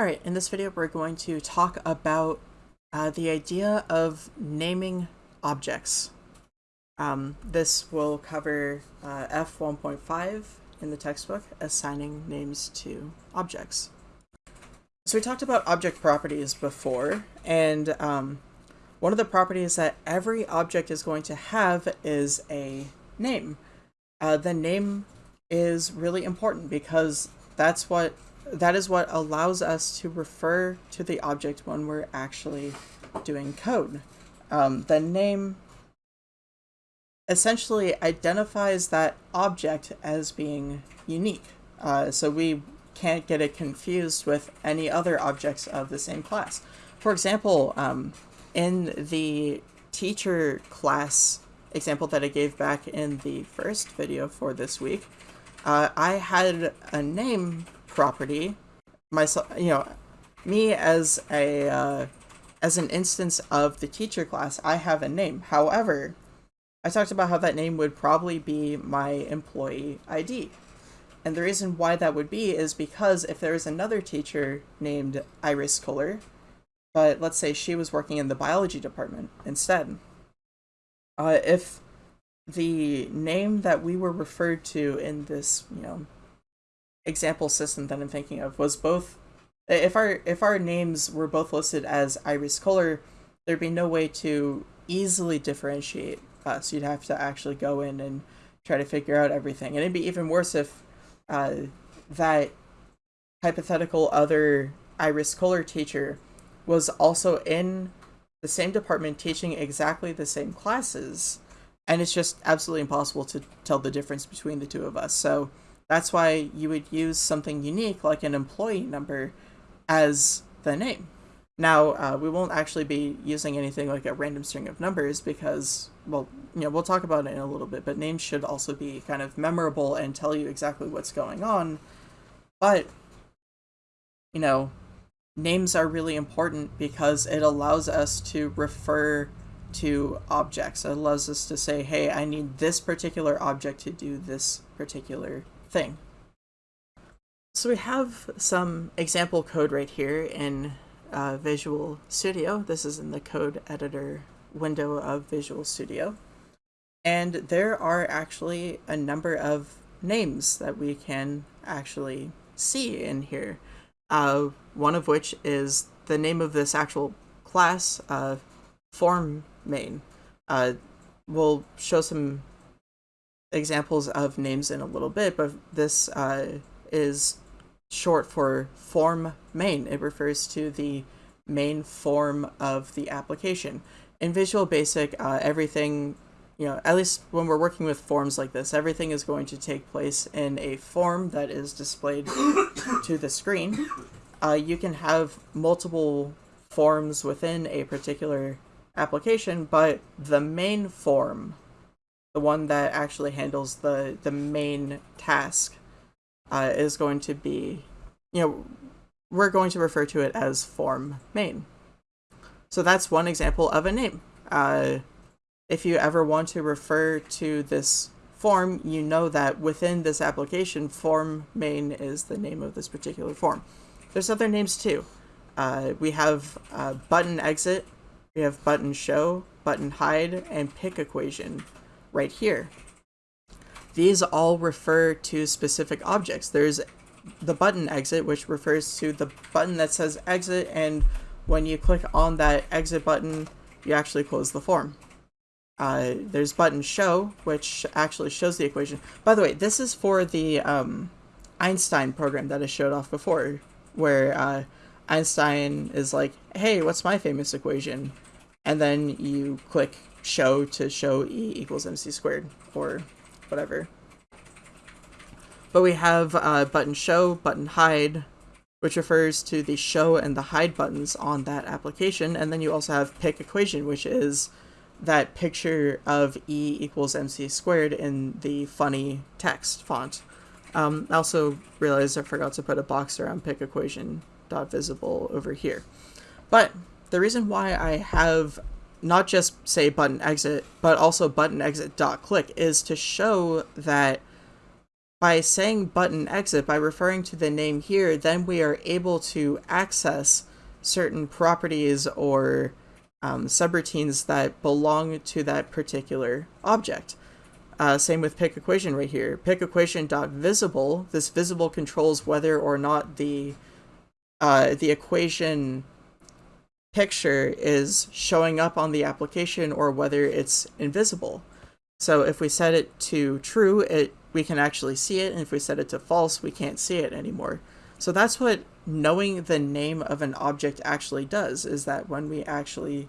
Alright, in this video we're going to talk about uh, the idea of naming objects. Um, this will cover uh, F1.5 in the textbook, assigning names to objects. So we talked about object properties before, and um, one of the properties that every object is going to have is a name. Uh, the name is really important because that's what that is what allows us to refer to the object when we're actually doing code. Um, the name essentially identifies that object as being unique. Uh, so we can't get it confused with any other objects of the same class. For example, um, in the teacher class example that I gave back in the first video for this week, uh, I had a name property, myself, you know, me as a uh, as an instance of the teacher class, I have a name. However, I talked about how that name would probably be my employee ID. And the reason why that would be is because if there is another teacher named Iris Kohler, but let's say she was working in the biology department instead, uh, if the name that we were referred to in this, you know, example system that I'm thinking of was both if our if our names were both listed as Iris Kohler, there'd be no way to easily differentiate us. You'd have to actually go in and try to figure out everything. And it'd be even worse if uh, that hypothetical other Iris Kohler teacher was also in the same department teaching exactly the same classes. And it's just absolutely impossible to tell the difference between the two of us. So that's why you would use something unique like an employee number as the name. Now, uh, we won't actually be using anything like a random string of numbers because, well, you know, we'll talk about it in a little bit, but names should also be kind of memorable and tell you exactly what's going on. But, you know, names are really important because it allows us to refer to objects. It allows us to say, hey, I need this particular object to do this particular thing. So we have some example code right here in uh, Visual Studio. This is in the code editor window of Visual Studio. And there are actually a number of names that we can actually see in here. Uh, one of which is the name of this actual class, uh, form main. Uh, we'll show some examples of names in a little bit, but this uh, is short for form main. It refers to the main form of the application. In Visual Basic, uh, everything, you know, at least when we're working with forms like this, everything is going to take place in a form that is displayed to the screen. Uh, you can have multiple forms within a particular application, but the main form the one that actually handles the the main task uh, is going to be, you know, we're going to refer to it as form main. So that's one example of a name. Uh, if you ever want to refer to this form, you know that within this application, form main is the name of this particular form. There's other names too. Uh, we have uh, button exit, we have button show, button hide, and pic equation right here. These all refer to specific objects. There's the button exit, which refers to the button that says exit, and when you click on that exit button, you actually close the form. Uh, there's button show, which actually shows the equation. By the way, this is for the um, Einstein program that I showed off before, where uh, Einstein is like, hey, what's my famous equation? And then you click show to show E equals MC squared, or whatever. But we have uh, button show, button hide, which refers to the show and the hide buttons on that application. And then you also have pic equation, which is that picture of E equals MC squared in the funny text font. Um, I also realized I forgot to put a box around pic equation dot visible over here. But the reason why I have not just say button exit, but also button exit dot click is to show that by saying button exit, by referring to the name here, then we are able to access certain properties or um, subroutines that belong to that particular object. Uh, same with pic equation right here. Pic equation dot visible. This visible controls whether or not the uh, the equation picture is showing up on the application or whether it's invisible. So if we set it to true, it we can actually see it, and if we set it to false, we can't see it anymore. So that's what knowing the name of an object actually does, is that when we actually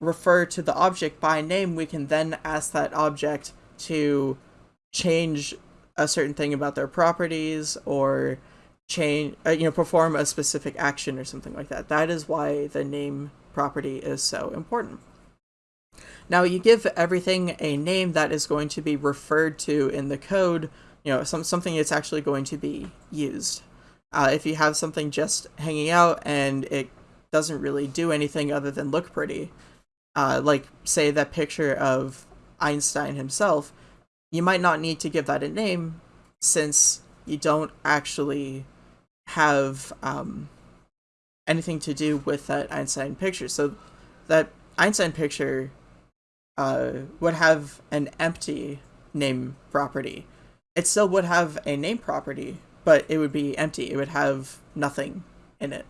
refer to the object by name, we can then ask that object to change a certain thing about their properties or change, uh, you know, perform a specific action or something like that. That is why the name property is so important. Now you give everything a name that is going to be referred to in the code, you know, some, something that's actually going to be used. Uh, if you have something just hanging out and it doesn't really do anything other than look pretty, uh, like say that picture of Einstein himself, you might not need to give that a name since you don't actually have um, anything to do with that Einstein picture. So that Einstein picture uh, would have an empty name property. It still would have a name property, but it would be empty. It would have nothing in it.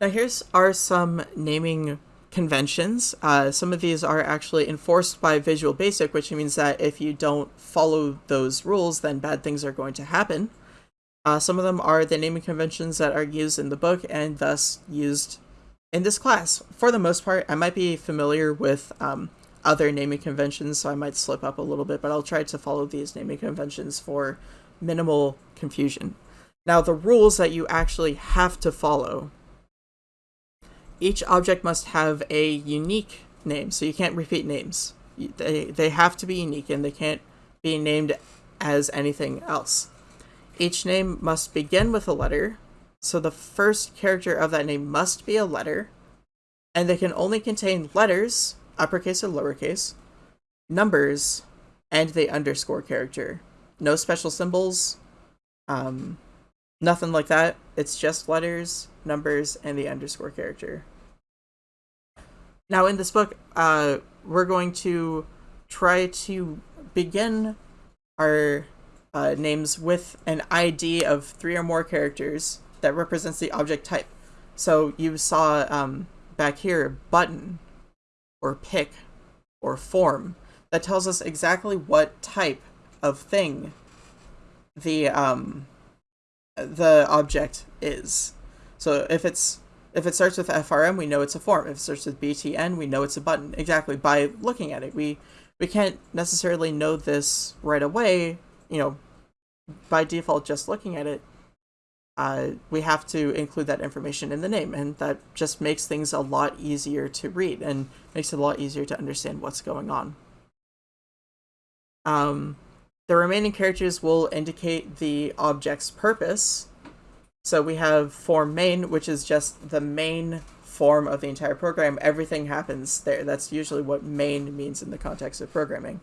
Now here's are some naming conventions. Uh, some of these are actually enforced by Visual Basic, which means that if you don't follow those rules, then bad things are going to happen. Uh, some of them are the naming conventions that are used in the book and thus used in this class. For the most part, I might be familiar with um, other naming conventions, so I might slip up a little bit, but I'll try to follow these naming conventions for minimal confusion. Now, the rules that you actually have to follow. Each object must have a unique name, so you can't repeat names. They, they have to be unique, and they can't be named as anything else. Each name must begin with a letter, so the first character of that name must be a letter, and they can only contain letters, uppercase or lowercase, numbers, and the underscore character. No special symbols, um, nothing like that. It's just letters, numbers, and the underscore character. Now in this book, uh, we're going to try to begin our uh, names with an ID of three or more characters that represents the object type. So you saw um, back here button or pic or form that tells us exactly what type of thing the um, the object is. So if it's if it starts with FRM, we know it's a form. If it starts with BTN, we know it's a button. Exactly by looking at it, we we can't necessarily know this right away. You know, by default, just looking at it, uh, we have to include that information in the name, and that just makes things a lot easier to read and makes it a lot easier to understand what's going on. Um, the remaining characters will indicate the object's purpose. So we have form main, which is just the main form of the entire program. Everything happens there. That's usually what main means in the context of programming.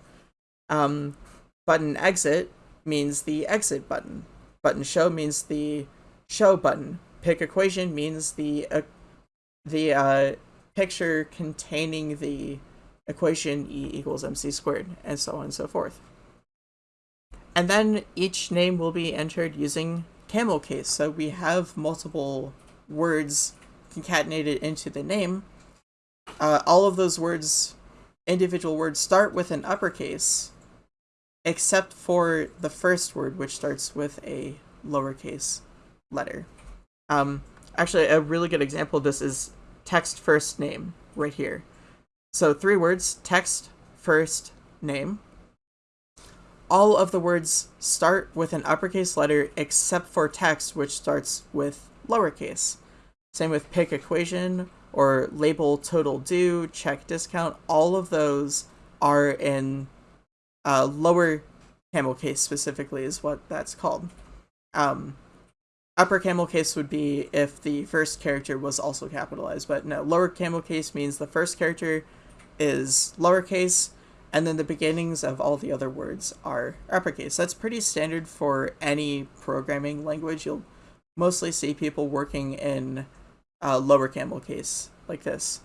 Um, button exit means the exit button. Button show means the show button. Pic equation means the uh, the uh, picture containing the equation E equals mc squared, and so on and so forth. And then each name will be entered using camel case. So we have multiple words concatenated into the name. Uh, all of those words, individual words, start with an uppercase, except for the first word, which starts with a lowercase letter. Um, actually, a really good example of this is text first name right here. So three words, text first name. All of the words start with an uppercase letter except for text, which starts with lowercase. Same with pic equation or label total due, check discount. All of those are in uh, lower camel case specifically is what that's called. Um, upper camel case would be if the first character was also capitalized, but no, lower camel case means the first character is lowercase and then the beginnings of all the other words are uppercase. That's pretty standard for any programming language. You'll mostly see people working in uh, lower camel case like this.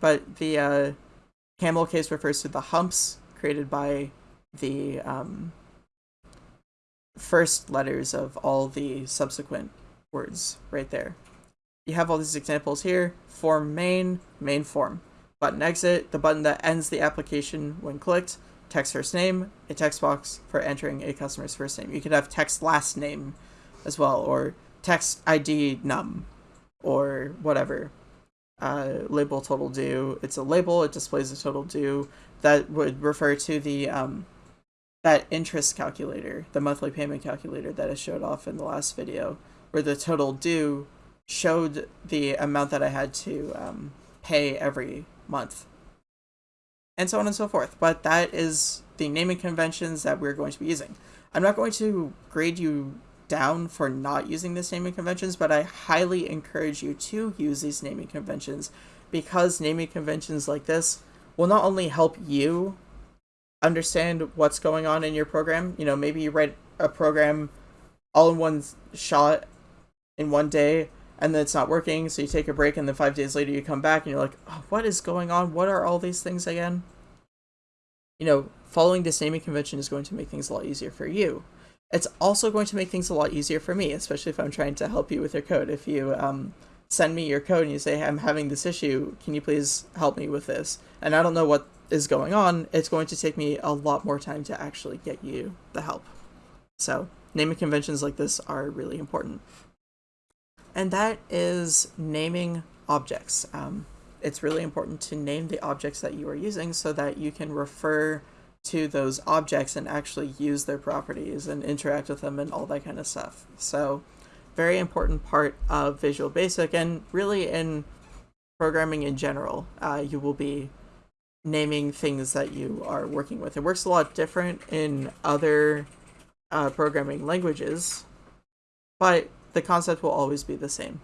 But the uh, camel case refers to the humps created by the um, first letters of all the subsequent words right there. You have all these examples here. Form main, main form. Button exit, the button that ends the application when clicked. Text first name, a text box for entering a customer's first name. You could have text last name as well, or text ID num, or whatever. Uh, label total due. It's a label, it displays the total due. That would refer to the um, that interest calculator, the monthly payment calculator that I showed off in the last video, where the total due showed the amount that I had to um, pay every month, and so on and so forth. But that is the naming conventions that we're going to be using. I'm not going to grade you down for not using this naming conventions, but I highly encourage you to use these naming conventions because naming conventions like this will not only help you understand what's going on in your program, you know, maybe you write a program all in one shot in one day and then it's not working, so you take a break and then five days later you come back and you're like, oh, what is going on? What are all these things again? You know, following this naming convention is going to make things a lot easier for you. It's also going to make things a lot easier for me, especially if I'm trying to help you with your code. If you um, send me your code and you say, hey, I'm having this issue, can you please help me with this? And I don't know what is going on, it's going to take me a lot more time to actually get you the help. So naming conventions like this are really important. And that is naming objects. Um, it's really important to name the objects that you are using so that you can refer to those objects and actually use their properties and interact with them and all that kind of stuff. So very important part of Visual Basic and really in programming in general. Uh, you will be naming things that you are working with. It works a lot different in other uh, programming languages, but the concept will always be the same.